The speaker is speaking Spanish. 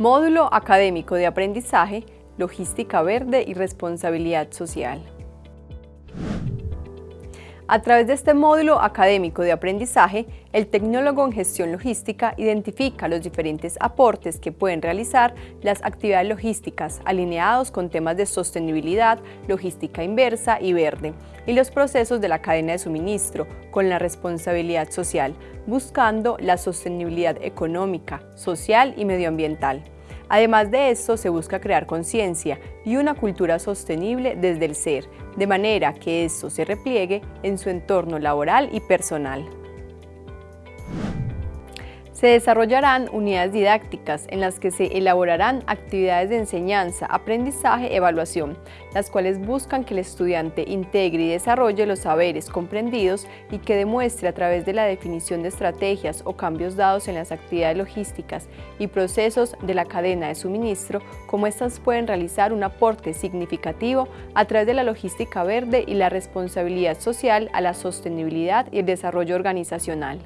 Módulo Académico de Aprendizaje, Logística Verde y Responsabilidad Social. A través de este módulo académico de aprendizaje, el tecnólogo en gestión logística identifica los diferentes aportes que pueden realizar las actividades logísticas alineados con temas de sostenibilidad, logística inversa y verde, y los procesos de la cadena de suministro con la responsabilidad social, buscando la sostenibilidad económica, social y medioambiental. Además de esto, se busca crear conciencia y una cultura sostenible desde el ser, de manera que esto se repliegue en su entorno laboral y personal. Se desarrollarán unidades didácticas en las que se elaborarán actividades de enseñanza, aprendizaje, evaluación, las cuales buscan que el estudiante integre y desarrolle los saberes comprendidos y que demuestre a través de la definición de estrategias o cambios dados en las actividades logísticas y procesos de la cadena de suministro, cómo éstas pueden realizar un aporte significativo a través de la logística verde y la responsabilidad social a la sostenibilidad y el desarrollo organizacional.